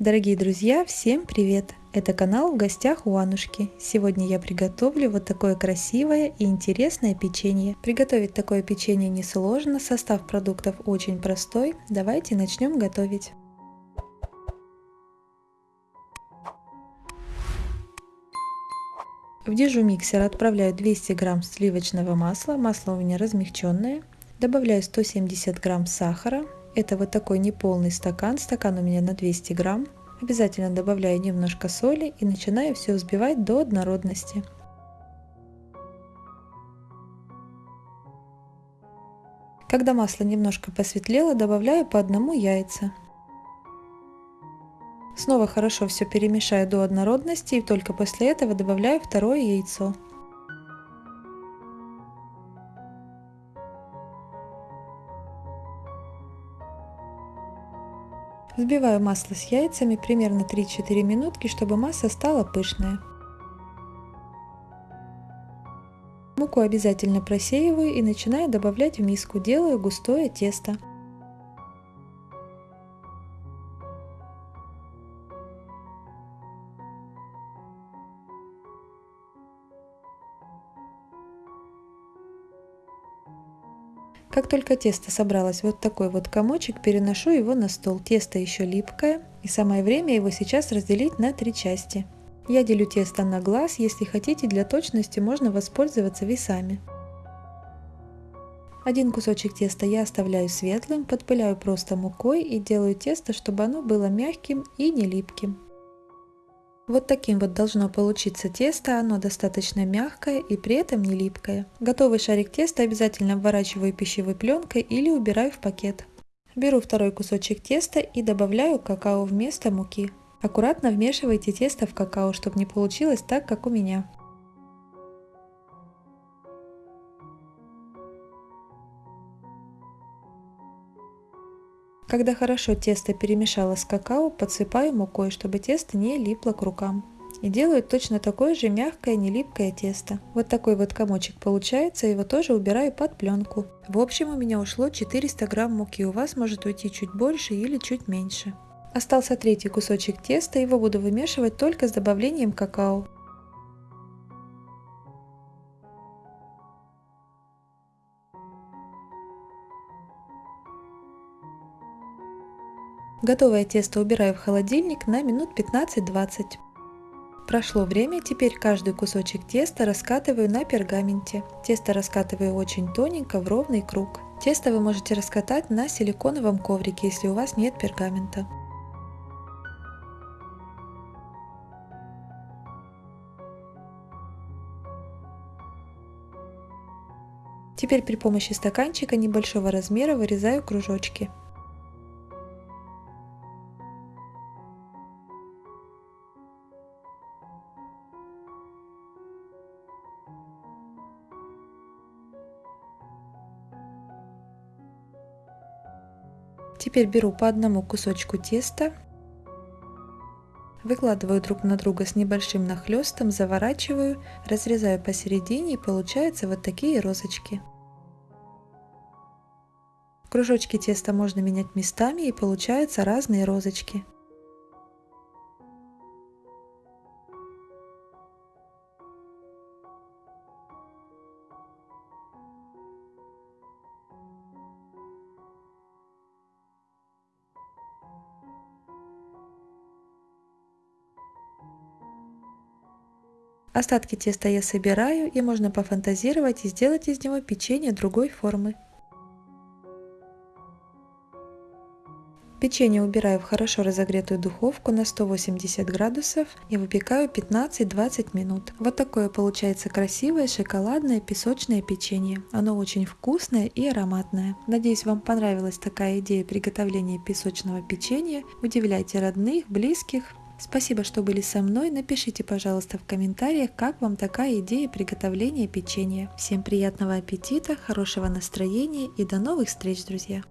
Дорогие друзья, всем привет! Это канал в гостях у Анушки. Сегодня я приготовлю вот такое красивое и интересное печенье. Приготовить такое печенье несложно, состав продуктов очень простой. Давайте начнем готовить. В дежу миксер отправляю 200 грамм сливочного масла, масло у меня размягченное. Добавляю 170 грамм сахара, это вот такой неполный стакан, стакан у меня на 200 грамм. Обязательно добавляю немножко соли и начинаю все взбивать до однородности. Когда масло немножко посветлело, добавляю по одному яйца. Снова хорошо все перемешаю до однородности и только после этого добавляю второе яйцо. Взбиваю масло с яйцами примерно 3-4 минутки, чтобы масса стала пышная. Муку обязательно просеиваю и начинаю добавлять в миску, делаю густое тесто. Как только тесто собралось вот такой вот комочек, переношу его на стол. Тесто еще липкое, и самое время его сейчас разделить на три части. Я делю тесто на глаз, если хотите для точности можно воспользоваться весами. Один кусочек теста я оставляю светлым, подпыляю просто мукой и делаю тесто, чтобы оно было мягким и не липким. Вот таким вот должно получиться тесто, оно достаточно мягкое и при этом не липкое. Готовый шарик теста обязательно обворачиваю пищевой пленкой или убираю в пакет. Беру второй кусочек теста и добавляю какао вместо муки. Аккуратно вмешивайте тесто в какао, чтобы не получилось так, как у меня. Когда хорошо тесто перемешало с какао, подсыпаю мукой, чтобы тесто не липло к рукам. И делаю точно такое же мягкое, не липкое тесто. Вот такой вот комочек получается, его тоже убираю под пленку. В общем у меня ушло 400 грамм муки, у вас может уйти чуть больше или чуть меньше. Остался третий кусочек теста, его буду вымешивать только с добавлением какао. Готовое тесто убираю в холодильник на минут 15-20. Прошло время, теперь каждый кусочек теста раскатываю на пергаменте. Тесто раскатываю очень тоненько в ровный круг. Тесто вы можете раскатать на силиконовом коврике, если у вас нет пергамента. Теперь при помощи стаканчика небольшого размера вырезаю кружочки. Теперь беру по одному кусочку теста, выкладываю друг на друга с небольшим нахлестом, заворачиваю, разрезаю посередине и получаются вот такие розочки. Кружочки теста можно менять местами и получаются разные розочки. Остатки теста я собираю и можно пофантазировать и сделать из него печенье другой формы. Печенье убираю в хорошо разогретую духовку на 180 градусов и выпекаю 15-20 минут. Вот такое получается красивое шоколадное песочное печенье. Оно очень вкусное и ароматное. Надеюсь вам понравилась такая идея приготовления песочного печенья. Удивляйте родных, близких. Спасибо, что были со мной. Напишите, пожалуйста, в комментариях, как вам такая идея приготовления печенья. Всем приятного аппетита, хорошего настроения и до новых встреч, друзья!